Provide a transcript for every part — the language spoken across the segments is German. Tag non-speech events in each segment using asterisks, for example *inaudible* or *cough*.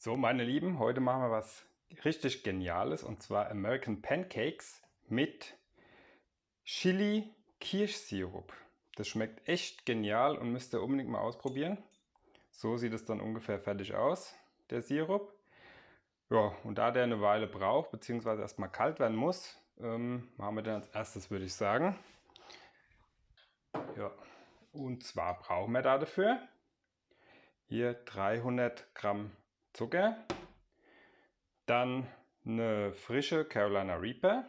So, meine Lieben, heute machen wir was richtig Geniales und zwar American Pancakes mit Chili Kirschsirup. Das schmeckt echt genial und müsst ihr unbedingt mal ausprobieren. So sieht es dann ungefähr fertig aus, der Sirup. Ja, und da der eine Weile braucht, beziehungsweise erstmal kalt werden muss, ähm, machen wir den als erstes, würde ich sagen. Ja, und zwar brauchen wir da dafür hier 300 Gramm Zucker, dann eine frische Carolina Reaper.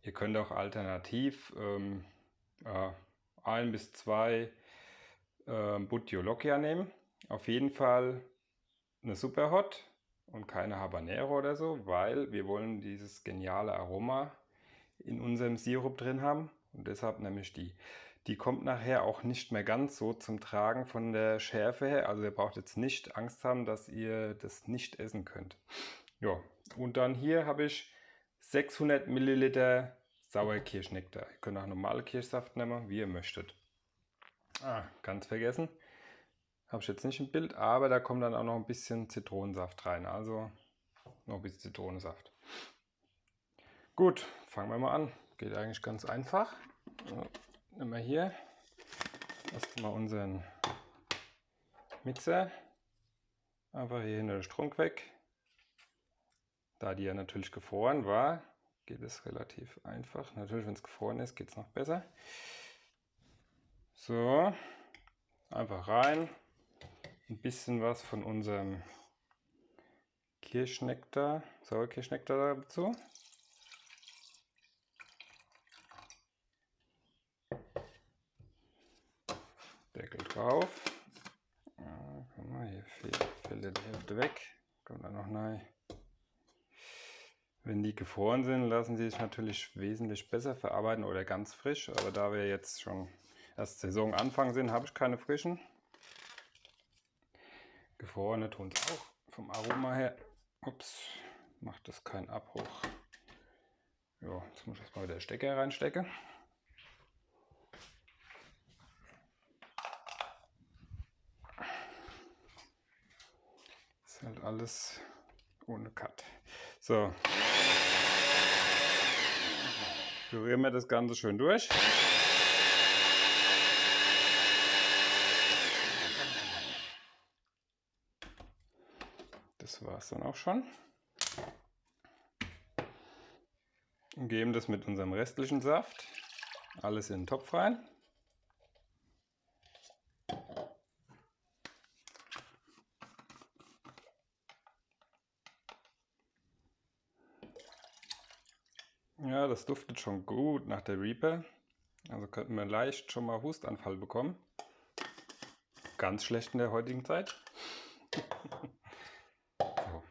Ihr könnt auch alternativ ähm, äh, ein bis zwei äh, Buttiolocchia nehmen. Auf jeden Fall eine Superhot und keine Habanero oder so, weil wir wollen dieses geniale Aroma in unserem Sirup drin haben. Und deshalb nämlich die. Die kommt nachher auch nicht mehr ganz so zum Tragen von der Schärfe her. Also ihr braucht jetzt nicht Angst haben, dass ihr das nicht essen könnt. Ja, und dann hier habe ich 600 Milliliter Sauerkirschnektar. Ihr könnt auch normale Kirschsaft nehmen, wie ihr möchtet. Ah, ganz vergessen. Habe ich jetzt nicht im Bild, aber da kommt dann auch noch ein bisschen Zitronensaft rein. Also noch ein bisschen Zitronensaft. Gut, fangen wir mal an. Geht eigentlich ganz einfach. Nehmen wir hier erstmal unseren Mixer. Einfach hier hinter den Strunk weg. Da die ja natürlich gefroren war, geht es relativ einfach. Natürlich, wenn es gefroren ist, geht es noch besser. So, einfach rein. Ein bisschen was von unserem Kirschnektar, Sauerkirschnektar dazu. Deckel drauf. Ja, guck mal, hier fällt, fällt die Hälfte weg. Kommt da noch rein. Wenn die gefroren sind, lassen sie sich natürlich wesentlich besser verarbeiten oder ganz frisch. Aber da wir jetzt schon erst Saisonanfang sind, habe ich keine frischen. Gefrorene tun es auch vom Aroma her. Ups, macht das keinen Abbruch. Ja, jetzt muss ich erstmal wieder Stecker reinstecken. Ist halt alles ohne Cut. So. Rühren wir das Ganze schön durch. Das war es dann auch schon. Und geben das mit unserem restlichen Saft alles in den Topf rein. Ja, das duftet schon gut nach der Reaper. Also könnten wir leicht schon mal Hustanfall bekommen. Ganz schlecht in der heutigen Zeit. *laughs* so.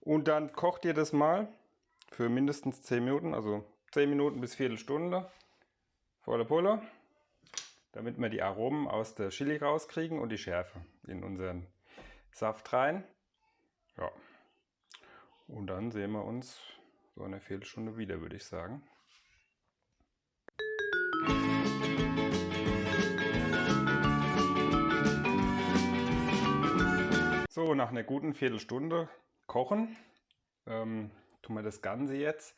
Und dann kocht ihr das mal für mindestens 10 Minuten, also 10 Minuten bis Viertelstunde vor der Pulle, damit wir die Aromen aus der Chili rauskriegen und die Schärfe in unseren Saft rein. Ja. Und dann sehen wir uns so eine Viertelstunde wieder, würde ich sagen. So, nach einer guten Viertelstunde kochen, ähm, tun wir das Ganze jetzt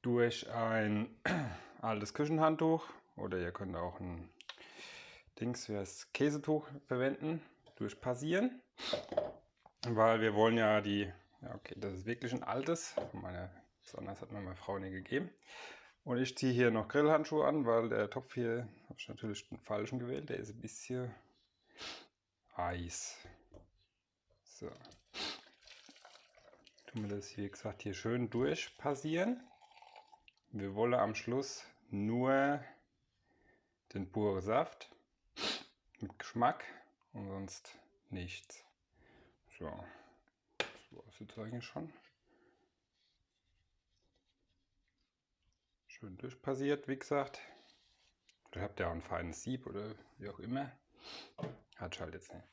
durch ein *clears throat* altes Küchenhandtuch oder ihr könnt auch ein Dings für das Käsetuch verwenden, durchpassieren, weil wir wollen ja die, ja okay, das ist wirklich ein altes, meine Besonders hat mir meine Frau nie gegeben. Und ich ziehe hier noch Grillhandschuhe an, weil der Topf hier, habe ich natürlich den falschen gewählt, der ist ein bisschen heiß. So. Tun wir das, wie gesagt, hier schön durchpassieren. Wir wollen am Schluss nur den pure Saft mit Geschmack und sonst nichts. So, das war es jetzt eigentlich schon. Schön durchpassiert, wie gesagt. Oder habt ihr auch ein feines Sieb oder wie auch immer. Hat halt jetzt nicht.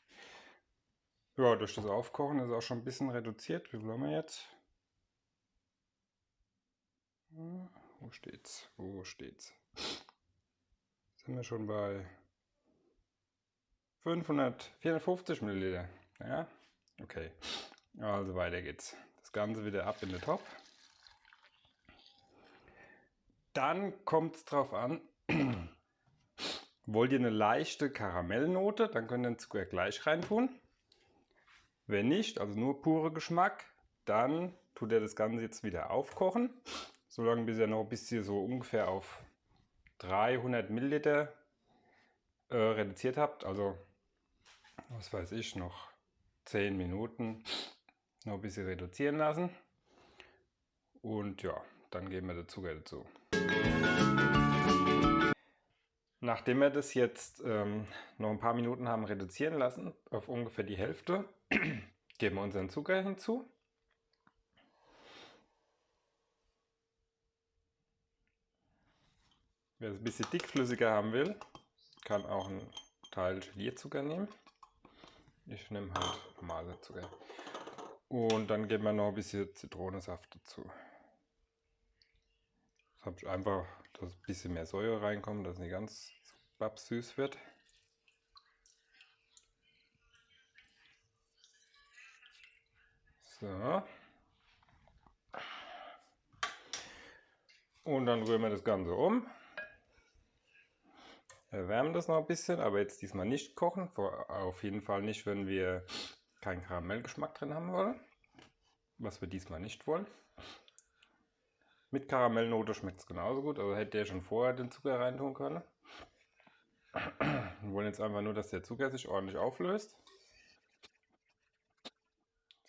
Ja, durch das Aufkochen ist auch schon ein bisschen reduziert. Wie viel haben wir jetzt? Wo steht's? Wo steht's? Sind wir schon bei 500, 450 Milliliter. Ja, Okay, also weiter geht's. Das Ganze wieder ab in den Topf. Dann kommt es drauf an, wollt ihr eine leichte Karamellnote, dann könnt ihr den Zucker gleich reintun. Wenn nicht, also nur pure Geschmack, dann tut ihr das Ganze jetzt wieder aufkochen. Solange bis ihr noch bis ihr so ungefähr auf 300 Milliliter äh, reduziert habt. Also, was weiß ich, noch 10 Minuten noch ein bisschen reduzieren lassen. Und ja, dann geben wir den Zucker dazu. Nachdem wir das jetzt ähm, noch ein paar Minuten haben reduzieren lassen, auf ungefähr die Hälfte, *clears throat* geben wir unseren Zucker hinzu. Wer es ein bisschen dickflüssiger haben will, kann auch einen Teil Gelierzucker nehmen. Ich nehme halt normale Zucker. Und dann geben wir noch ein bisschen Zitronensaft dazu. Habe einfach, dass ein bisschen mehr Säure reinkommt, dass es nicht ganz so süß wird. So. Und dann rühren wir das Ganze um. Erwärmen das noch ein bisschen, aber jetzt diesmal nicht kochen. Auf jeden Fall nicht, wenn wir keinen Karamellgeschmack drin haben wollen. Was wir diesmal nicht wollen. Mit Karamellnote schmeckt es genauso gut. Also hätte der schon vorher den Zucker reintun können. Wir wollen jetzt einfach nur, dass der Zucker sich ordentlich auflöst.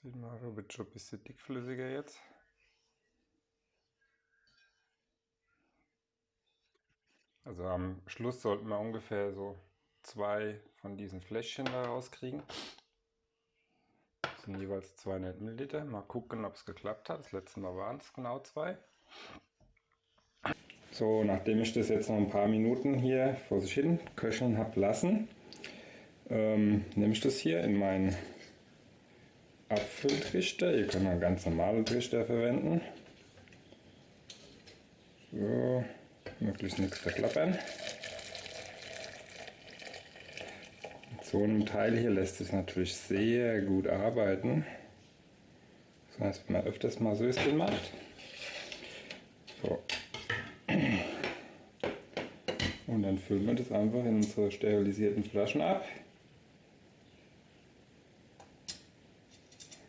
Sieht man, wird schon ein bisschen dickflüssiger jetzt. Also am Schluss sollten wir ungefähr so zwei von diesen Fläschchen da rauskriegen. Das sind jeweils 200 Milliliter. Mal gucken, ob es geklappt hat. Das letzte Mal waren es genau zwei. So, nachdem ich das jetzt noch ein paar Minuten hier vor sich hin köcheln habe lassen, ähm, nehme ich das hier in meinen Apfeltrichter. Ihr könnt einen ganz normalen Trichter verwenden. So möglichst nichts verklappern. Mit so einem Teil hier lässt es natürlich sehr gut arbeiten. Das heißt, wenn man öfters mal Söschen macht. Und dann füllen wir das einfach in unsere sterilisierten Flaschen ab.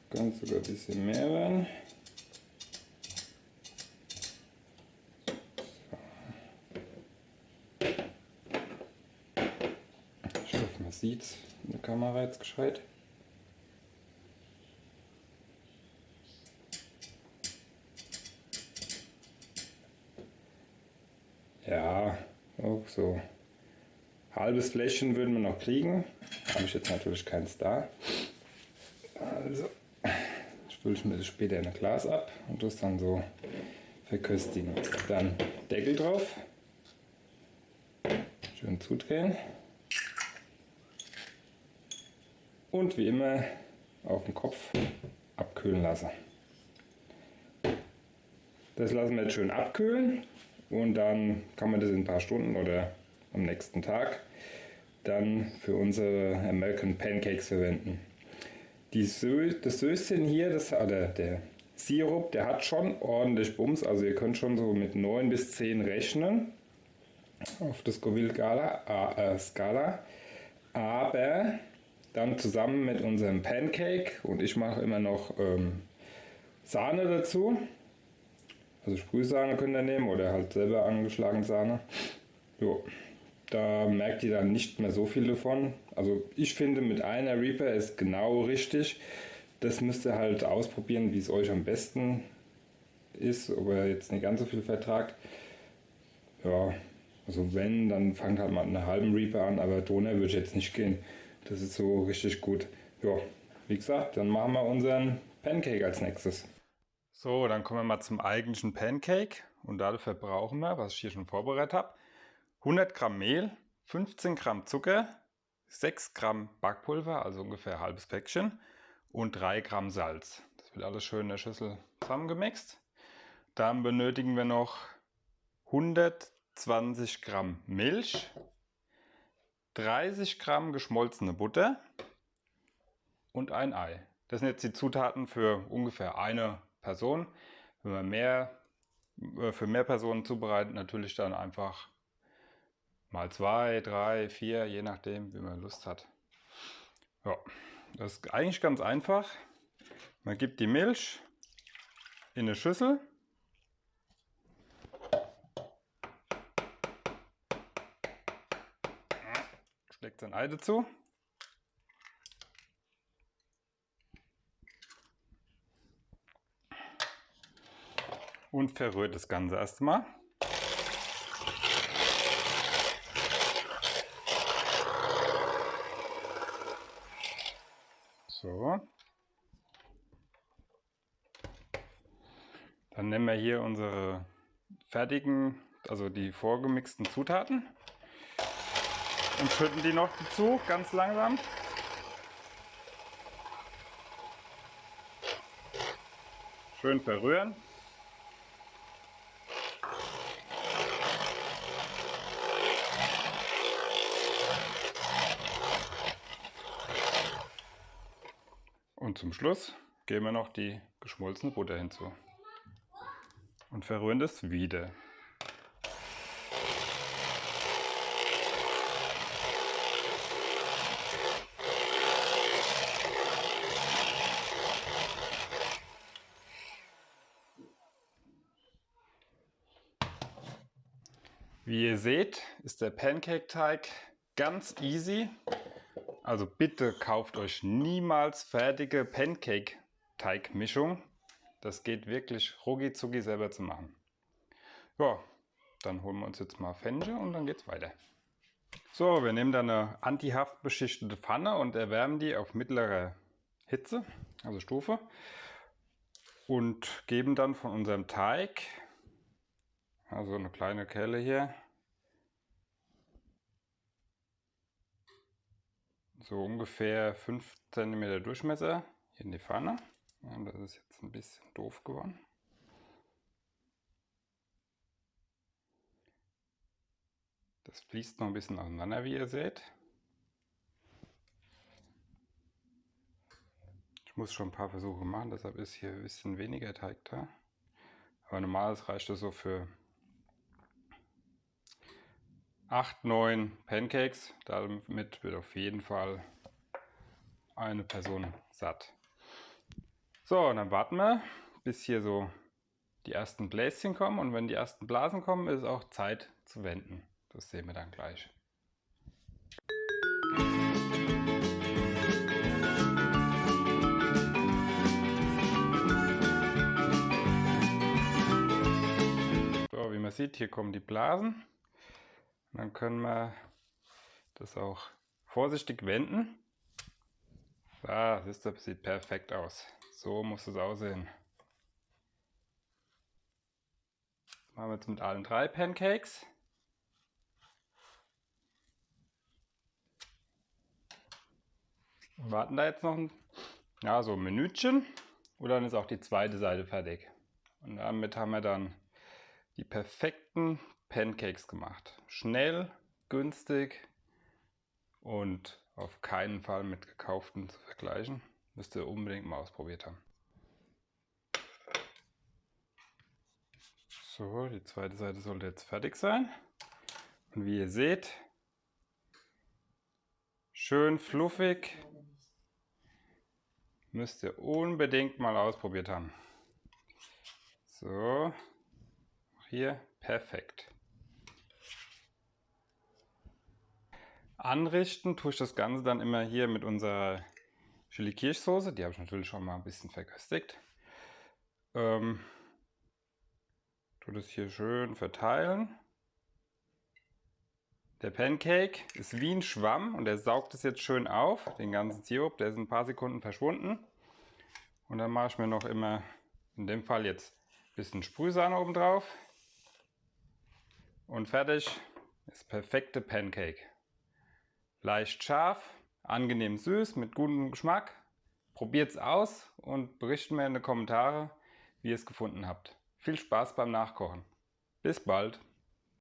Kann sogar ein bisschen mehr werden. sieht in der Kamera jetzt gescheit. Ja, auch so. Halbes Fläschchen würden wir noch kriegen. Habe ich jetzt natürlich keins da. Also spüle ich mir das später in ein Glas ab und das dann so verköstigen. Dann Deckel drauf. Schön zudrehen. und wie immer auf den Kopf abkühlen lassen. Das lassen wir jetzt schön abkühlen und dann kann man das in ein paar Stunden oder am nächsten Tag dann für unsere American Pancakes verwenden. Die Sö das Söschen hier, das, oder der Sirup, der hat schon ordentlich Bums, also ihr könnt schon so mit 9 bis 10 rechnen auf der Scoville-Skala, äh, Skala. aber dann zusammen mit unserem Pancake und ich mache immer noch ähm, Sahne dazu. Also Sprühsahne könnt ihr nehmen oder halt selber angeschlagene Sahne. Jo. Da merkt ihr dann nicht mehr so viel davon. Also ich finde mit einer Reaper ist genau richtig. Das müsst ihr halt ausprobieren, wie es euch am besten ist, ob ihr jetzt nicht ganz so viel vertragt. Ja, also wenn, dann fangt halt mal mit einer halben Reaper an, aber Donner würde ich jetzt nicht gehen. Das ist so richtig gut. Ja, wie gesagt, dann machen wir unseren Pancake als nächstes. So, dann kommen wir mal zum eigentlichen Pancake. Und dafür brauchen wir, was ich hier schon vorbereitet habe, 100 Gramm Mehl, 15 Gramm Zucker, 6 Gramm Backpulver, also ungefähr ein halbes Päckchen, und 3 Gramm Salz. Das wird alles schön in der Schüssel zusammengemixt. Dann benötigen wir noch 120 Gramm Milch, 30 Gramm geschmolzene Butter und ein Ei. Das sind jetzt die Zutaten für ungefähr eine Person. Wenn man mehr äh, für mehr Personen zubereitet, natürlich dann einfach mal zwei, drei, vier, je nachdem, wie man Lust hat. Ja, das ist eigentlich ganz einfach. Man gibt die Milch in eine Schüssel. Steckt sein Ei dazu. Und verrührt das Ganze erstmal. So. Dann nehmen wir hier unsere fertigen, also die vorgemixten Zutaten und schütten die noch dazu, ganz langsam. Schön verrühren. Und zum Schluss geben wir noch die geschmolzene Butter hinzu. Und verrühren das wieder. Wie ihr seht, ist der Pancake-Teig ganz easy. Also bitte kauft euch niemals fertige Pancake-Teigmischung. Das geht wirklich rucki selber zu machen. Ja, dann holen wir uns jetzt mal Fenche und dann geht's weiter. So, wir nehmen dann eine antihaft beschichtete Pfanne und erwärmen die auf mittlerer Hitze, also Stufe. Und geben dann von unserem Teig, also eine kleine Kelle hier, so ungefähr 5 cm Durchmesser in die Pfanne. Ja, das ist jetzt ein bisschen doof geworden. Das fließt noch ein bisschen auseinander, wie ihr seht. Ich muss schon ein paar Versuche machen, deshalb ist hier ein bisschen weniger Teig da. Aber normalerweise reicht das so für 8, 9 Pancakes. Damit wird auf jeden Fall eine Person satt. So, und dann warten wir, bis hier so die ersten Bläschen kommen. Und wenn die ersten Blasen kommen, ist auch Zeit zu wenden. Das sehen wir dann gleich. So, wie man sieht, hier kommen die Blasen. Dann können wir das auch vorsichtig wenden. Ah, das sieht perfekt aus. So muss es aussehen. Das machen wir jetzt mit allen drei Pancakes. warten da jetzt noch ein, ja, so ein Minütchen und dann ist auch die zweite Seite fertig. Und damit haben wir dann die perfekten Pancakes gemacht. Schnell, günstig und auf keinen Fall mit gekauften zu vergleichen. Müsst ihr unbedingt mal ausprobiert haben. So, die zweite Seite sollte jetzt fertig sein. Und wie ihr seht, schön fluffig. Müsst ihr unbedingt mal ausprobiert haben. So, hier perfekt. Anrichten tue ich das Ganze dann immer hier mit unserer Chili Kirschsoße. Die habe ich natürlich schon mal ein bisschen verköstigt. Ähm, tue das hier schön verteilen. Der Pancake ist wie ein Schwamm und er saugt es jetzt schön auf, den ganzen Sirup. Der ist in ein paar Sekunden verschwunden. Und dann mache ich mir noch immer, in dem Fall jetzt ein bisschen Sprühsahne oben drauf. Und fertig ist perfekte Pancake. Leicht scharf, angenehm süß, mit gutem Geschmack. Probiert es aus und berichtet mir in die Kommentare, wie ihr es gefunden habt. Viel Spaß beim Nachkochen. Bis bald.